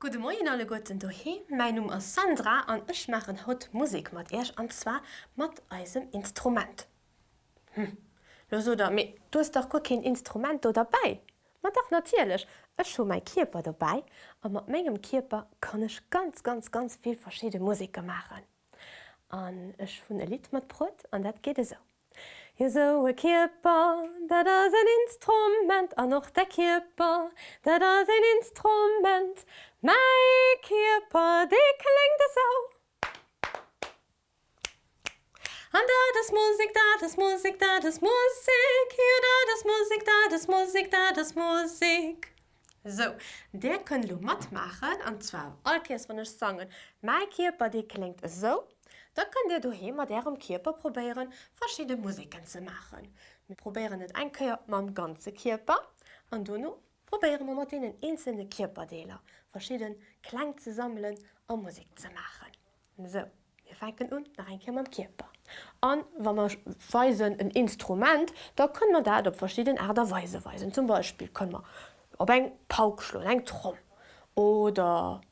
Gude Moin alle Gotten dohe, mein Numm ass Sandra an ech machen haut Musik mat Äsch anzwa mat eisem Instrument. Hm. Lo so da mé du hast doch go kein Instrument oder dabei. Ma doch natierlech, Ech scho mei Kierper dabei, a mat menggem Kierper kann ech ganz ganz ganz viel verschiedene Musiker machen. An ech vun e Lied mat Brot an dat gede eso. Hier so ein Körper, das ist ein Instrument, und noch der Körper, das ist ein Instrument. Mein Körper, der klingt so. Und da ist Musik, da ist Musik, da ist Musik. Hier, da ist Musik, da ist Musik, da ist Musik. So, der könnt du mitmachen, und zwar, alles, wenn ich sage, mein Körper, der klingt so. Da könnt ihr daheim mit eurem Körper probieren, verschiedene Musiken zu machen. Wir probieren nicht ein Körper mit dem ganzen Körper, und dann probieren wir mit den einzelnen Körperdelen verschiedene Klang zu sammeln und Musik zu machen. So, wir fangen an, nach ein mit dem Körper. Und wenn wir weisen ein Instrument, da können wir das auf verschiedene Art und Weise weisen. Zum Beispiel können wir auf ein Pauk schlagen, ein Trom. Oder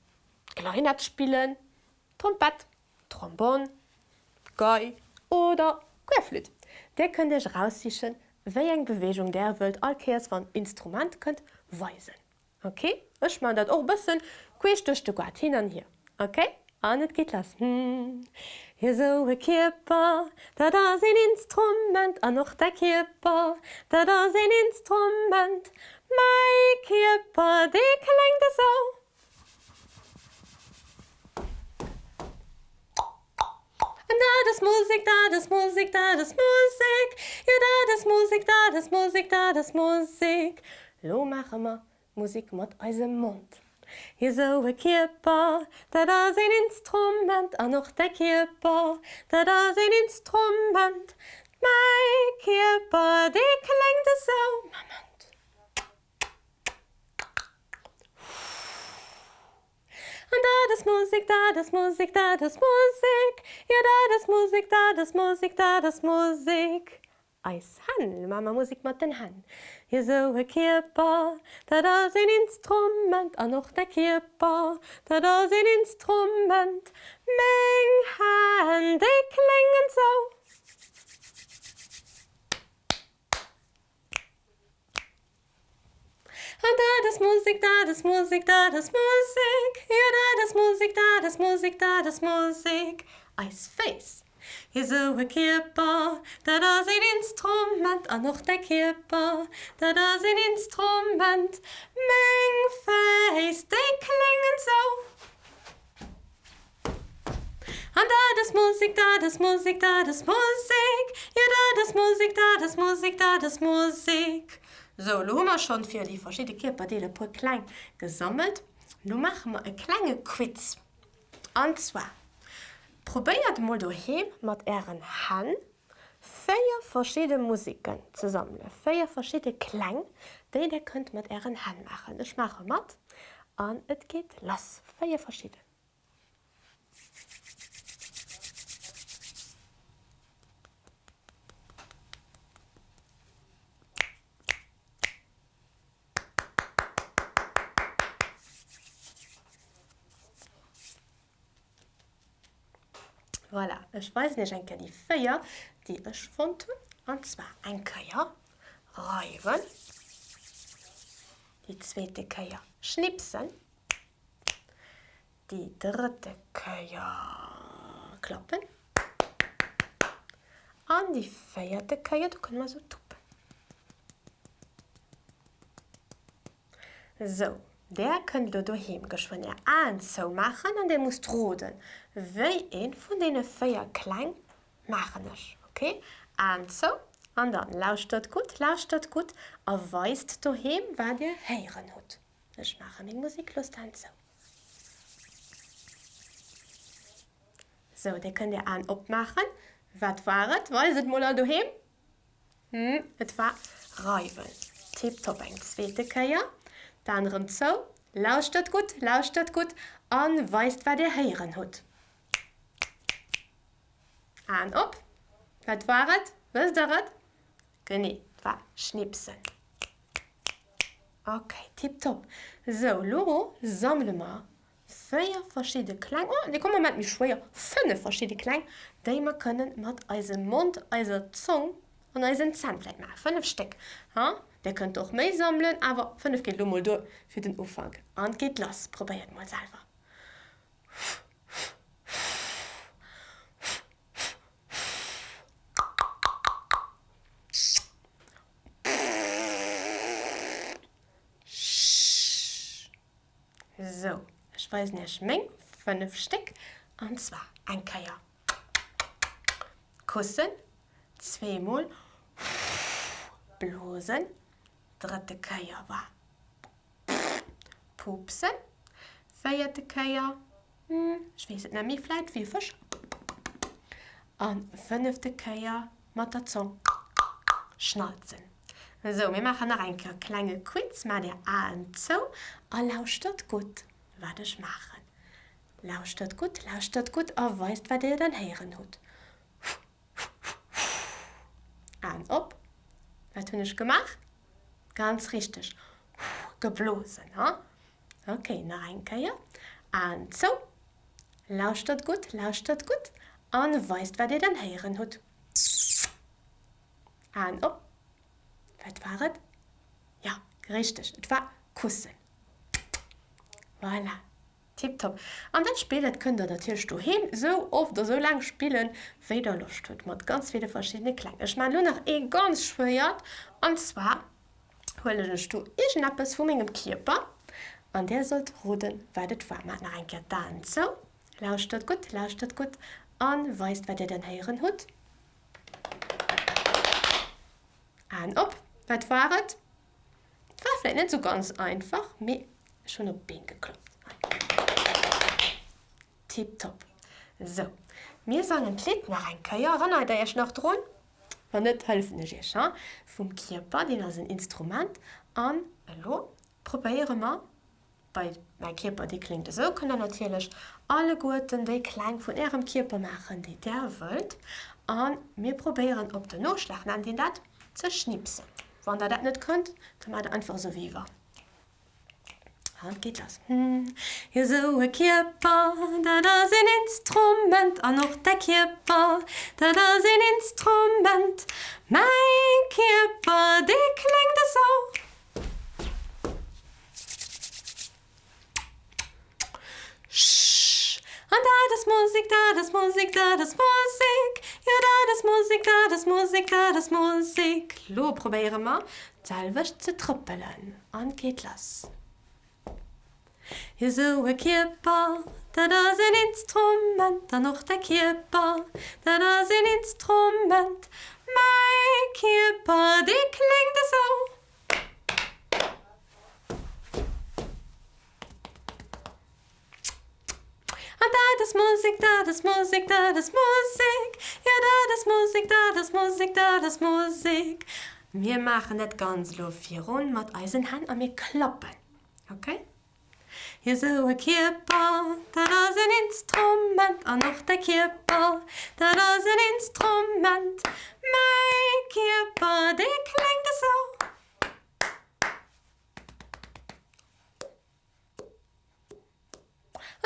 Klarinett spielen, Trompet, Trombon, Gei oder Querflöte. Der könnt ihr raussichen, wie eine Bewegung der Welt alkeers von Instrument könnt weisen. Okay? Ich das auch ein bisschen quisch durch die hin und hier. Okay? Und es geht los. Hm. Hier so ein Körper, da da ein Instrument, und noch der Körper, da da ein Instrument. Mein Körper, der klingt so. Da das Musik, da das Musik, da das Musik. Ja, da das Musik, da das Musik, da das Musik. Lo machen wir Musik mit unserem Mund. Hier so ein Körper, da da ist ein Instrument, auch noch der Körper, da da ist ein Instrument. Mein Körper, der klingt so. Moment. Und da das Musik, da das Musik, da das Musik. Ja, da das Musik, da das Musik, da das Musik. Eis Han, Mama Musik mit den Hand. Hier so ein Körper, da da ein Instrument, auch noch der Körper, da da ein Instrument. Meng Hand, die klingen so. Und da das Musik, da das Musik, da das Musik. Ja, da das Musik, da das Musik, da das Musik. Eis Face. Hier so ein Körper, da da ein Instrument, auch noch der Körper, da da ein Instrument. Meng Face, die klingen so. Und da das Musik, da das Musik, da das Musik. Ja, da das Musik, da das Musik, da das Musik. So, lo haben wir schon für die verschiedenen Körperdele paar klein gesammelt. Nun machen wir ein kleines Quiz. Und zwar, probiert mal daheim mit euren Händen vier verschiedene Musiken zu sammeln. Vier verschiedene Klänge, die ihr könnt mit euren Händen machen. Ich mache mit und es geht los. Vier verschiedene. Voilà. Ich weiß nicht enke die Feier, die ich fand und zwar ein Keier reiben, die zweite Keier schnipsen, die dritte Keier klappen an die feierte Keier du können wir so tuppen. So, Der könnt du duhem geschwonne anzo machen an der muss roden. Wéi een vun dee Féier klein machenech. Okay? Anzo an dann lauscht dat gut, lauscht dat gut, erweist duhem, wat Dir heieren hut. Ech mache még Musiklust anzo. So, de könnt ihr an opmachen. Wat waret? Weiset Moller duhem? Hm, Et war Räuwen. Tipp top eng zweete Käier. Ja? Keier. Dann so, lauscht das gut, lauscht das gut und weißt, was der hören hat. An wat war het? Was darat? Genau, war schnipsen. Okay, tipptopp. So, Loro, sammle mal vier verschiedene Klänge, oh, die kommen mit mir schwer, fünf verschiedene Klänge, die wir können mit unserem Mund, unserer Zunge und Zahnfleisch machen. Fünf Stück. Ha? Der könnt auch mehr sammeln, aber fünf geht nur mal durch für den Anfang. Und geht los, probiert mal selber. So, ich weiß nicht, Menge, fünf Stück, und zwar ein Keier. Kussen, zweimal, blosen, dritte Keier war. Pupsen, Keier, hm, ich weiß nicht mehr, vielleicht wie Fisch. Und fünfte Keier mit der Zunge schnalzen. So, wir machen noch ein kleine Quiz mit der A und zu. Und lauscht das gut, was ich mache. Lauscht das gut, lauscht das gut, und weißt, was ihr dann hören habt. An ob. Was habe ich gemacht? Ganz richtig. Geblosen, ha? Okay, noch ein Keier. An zu. Lauscht das gut, lauscht das gut, und weißt, was ihr dann hören habt. An ob. Was war es? Ja, richtig, es war Kussen. Voilà, tipptopp. Und das Spiel das könnt ihr natürlich daheim so oft oder so lange spielen, wie ihr Lust habt, mit ganz vielen verschiedenen Klängen. Ich meine nur noch ein ganz schwer, und zwar hole ich du irgendetwas von meinem Körper, und der sollte roten, weil das war. Noch ein dann so. Lauscht das gut, lauscht das gut, und weißt, was ihr dann hören habt. An ob. Was war vielleicht nicht so ganz einfach, aber schon auf Bein geklopft. Tipptopp. So, wir sagen ein Lied nach ein Keier, erinnert ihr euch noch dran? wann net helfen Gchan vum Kierper den as een Instrument an lo Proéieremer bei bei Kierper die klingt so können natürlich alle Gurten déi klein vun Ärem Kierper machen, die der wëlt an mir probieren op den Noschlachten an den Dat ze schnipsen. Wann der dat net könntnt, kann man einfach so wie war. Und geht los. Hm. Hier so ein Körper, da da ein Instrument, und noch der Körper, da da ein Instrument. Mein Körper, der klingt so. Sch. Und da das Musik, da das Musik, da das Musik. Ja, da das Musik, da das Musik, da das Musik. Lo, probieren wir, selber zu trippeln. Und geht los. Hier so ein Körper, da da ein Instrument, dann noch der Körper, da da ein Instrument. Mein Körper, der klingt so. Und da das Musik, da das Musik, da das Musik. Ja, da das Musik, da das Musik, da das Musik. Wir machen das ganz lo vier Runden mit unseren und wir klappen. Okay? Hier so ein Körper, da ist ein Instrument, und noch der Körper, da ist ein Instrument. Mein Körper, der klingt so.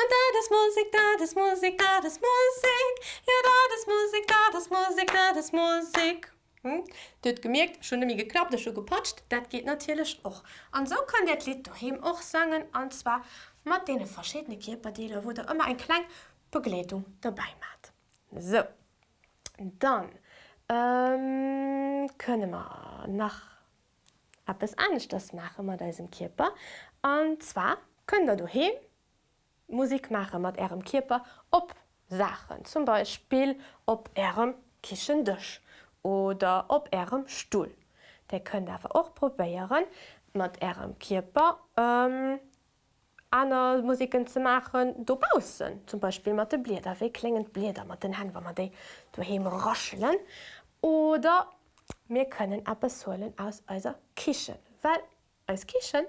Und da das Musik, da das Musik, da das Musik. Ja, da das Musik, da das Musik, da das Musik. Hm? Dat gemerkt schon mir geklappt schon gepatscht, dat geht natürlich auch. Und so kann der Lied daheim auch sagen, und zwar mit den verschiedenen Körperteilen, wo da immer eine kleine Begleitung dabei macht. So, dann ähm, können wir noch etwas anderes machen mit diesem Körper. Und zwar könnt ihr daheim Musik machen mit eurem Körper ob Sachen, zum Beispiel ob eurem Küchentisch oder op Ärem Stuhl. Der könnt aber auch probieren mit Ärem Körper ähm, andere Musiken zu machen dobausen zum Beispiel mit den Bläder wie klingend Bläder mit den Händen, wenn man die daheim rascheln oder wir können etwas holen aus unserer Küche, weil als Küche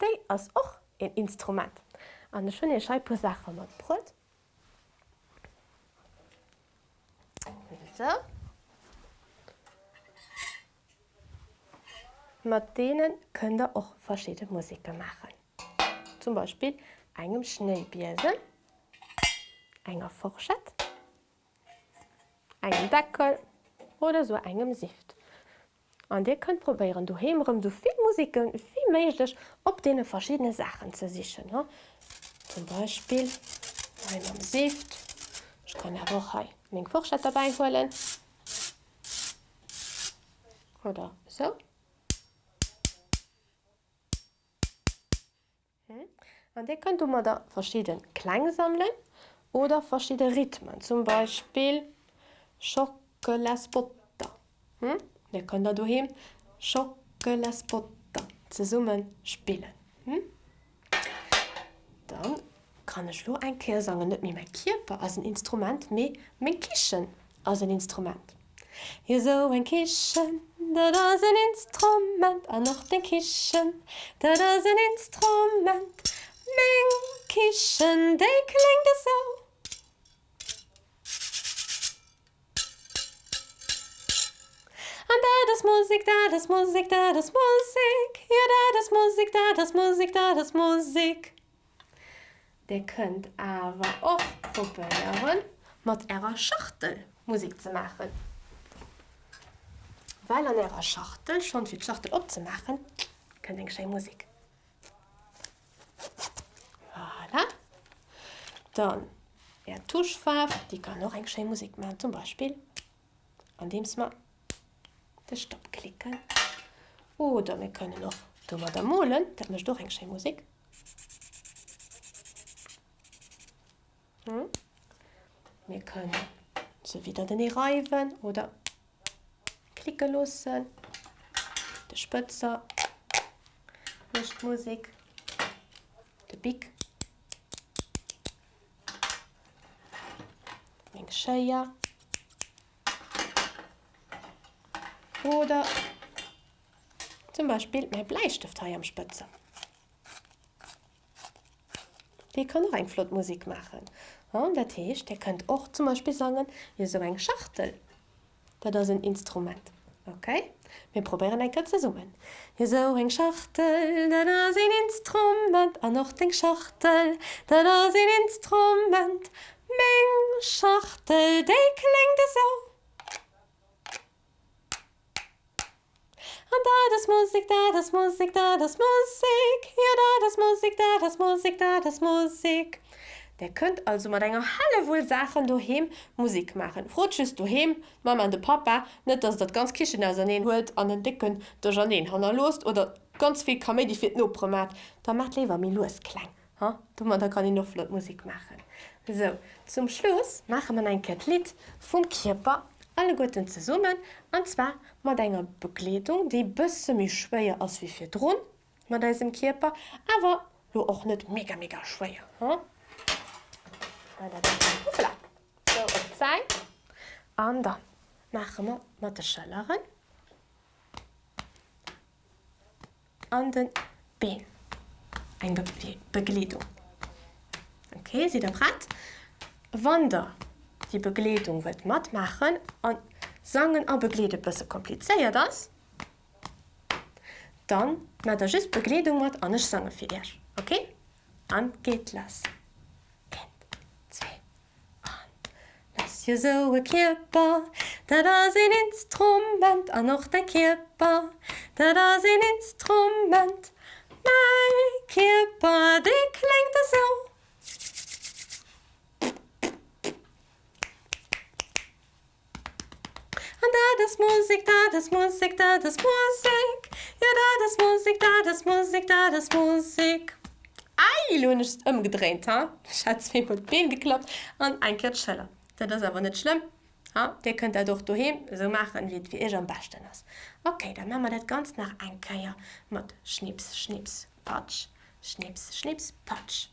die ist auch ein Instrument. Und eine schöne Scheibe Sachen mit Brot. So. Mit denen könnt ihr auch verschiedene Musiken machen. Zum Beispiel engem Schneebiesen, enger Forschett, engem Deckel oder so engem Sift. An Dir könnt probieren du hemerem du viel Musiken wie méiglech op de verschiedene Sachen ze sichen. Zum Beispiel am Sift ich kann ja auch még Forschett dabei holen oder so. An de könnt du mal da verschieden Klang sammeln oder verschiedene Rhythmen, zum Beispiel Schokoladspotter. Hm? Der kann da Schokoladspotter ze summen spielen. Hm? Dann kann ich lo ein Kehr sagen net mir mein Kiper als ein Instrument me mein Kichen als ein Instrument. Hier so ein Kichen, da das ein Instrument. An noch den Kichen, da das ein Instrument. Meng Kichen de klingt es so. Und da das Musik da das Musik da das Musik. Ja da das Musik da das Musik da das Musik. Der könnt aber auch probieren mit ihrer Schachtel Musik zu machen weil an ihrer Schachtel schon viel Schachtel abzumachen, können den Musik. Voilà. Dann er Tuschfarb, die kann noch ein Musik machen, zum Beispiel an dem man den Stopp klicken. Oder wir können noch dummer da molen, da möchte doch ein Musik. Hm? Wir können so wieder den Reifen oder klicke lassen de Spëtzer nicht Musik. De Big. Scheier. Oder zum Beispiel mein Bleistift am Spitze. Die kann noch ein Flotmusik machen. Und der Tisch, der könnt auch zum Beispiel sagen, hier so ein Schachtel dat ass een Instrument. Okay? Wir probieren ein ze summen. Hi so eng Schachtel, dat ass een Instrument an noch den Schachtel, dat ass een Instrument Mng Schachtel de klingt so. Und da das Musik da das Musik da das Musik Ja da das Musik da das Musik da das Musik. Der könnt also mal deiner Halle wohl Sachen du hem Musik machen. Frotschest du hem, Mama an de Papa, net dass dat ganz kichen as huet an den Dicken der Janeen han er lost oder ganz viel kam die fit no promat, da macht lewer mir los klein. Ha? Da kann ich noch flott Musik machen. So zum Schluss mache man ein Katlit vom Kierper alle Guten zu summen und zwar mat enger Bekleedung, die bësse mich schwéier als wie fir Drun, man da im aber auch net mega mega schwéier. An dann machen wir mat der Schëllerin an den Been eng Begliedung. Okay, sie der Brett Wander die Bekleedung wird matt machen an sagen a beglede bisse kompliceéiert das dann mat der just Bekleedung mat an sange fir okay? An geht lassen. je zo e kierpa Dat as een instrument an noch der kierpa Dat as een instrument kierpa de klingt er zo An da das Musik da das Musik da das Musik. Ja da das Musik da das Musik da das Musik. Ei ist ëmgedreht ha? Schatz Ben geklappt. An ein Kirscheller das aber nicht schlimm. Ja, der könnt er doch du so machen wie wie ich am besten ist okay dann machen wir das ganz nach ein mit schnips schnips patsch. Schnips schnips patsch.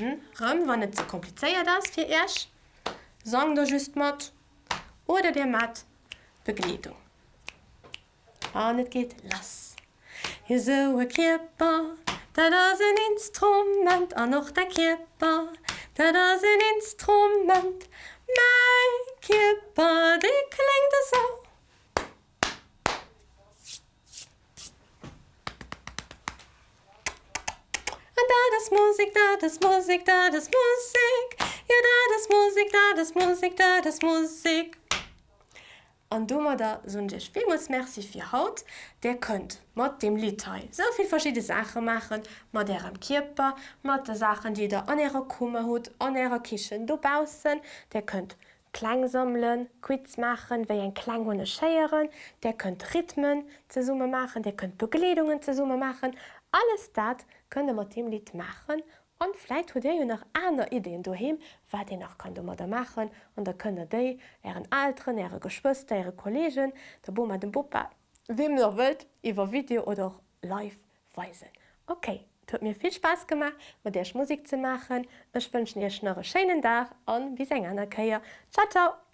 Hm? Rum, wann nicht so kompliziert das für erst. Sagen du just matt oder der matt Begleitung. Ah, nicht geht lass. Hier so Kipper da das ein Instrument an noch der Kipper Dat ass een Instrument Mei Kipper de klingt so. das Musik, da das Musik, da das Musik. Ja, da das Musik, da das Musik, da das Musik. Und du mal da so ein vielmals merci für Haut, der könnt mit dem Liedteil so viel verschiedene Sachen machen, mit ihrem Körper, mit den Sachen, die da an ihrer Kummer hat, an ihrer Küche, du bausen, der könnt Klang sammeln, Quiz machen, wie ein Klang ohne Scheieren, der könnt Rhythmen zusammen machen, der könnt Begliedungen zusammen machen. Alles das könnt ihr mit dem Lied machen und vielleicht habt ihr ja noch andere Ideen daheim, was ihr noch ihr da machen und da könnt ihr die, ihren Eltern, ihre Geschwister, ihre Kollegen, der Boma, den Papa, wem ihr wollt, über Video oder live weisen. Okay, hat mir viel Spaß gemacht, mit der Musik zu machen. Ich wünsche dir noch einen schönen Tag und bis ein anderer Ciao, ciao!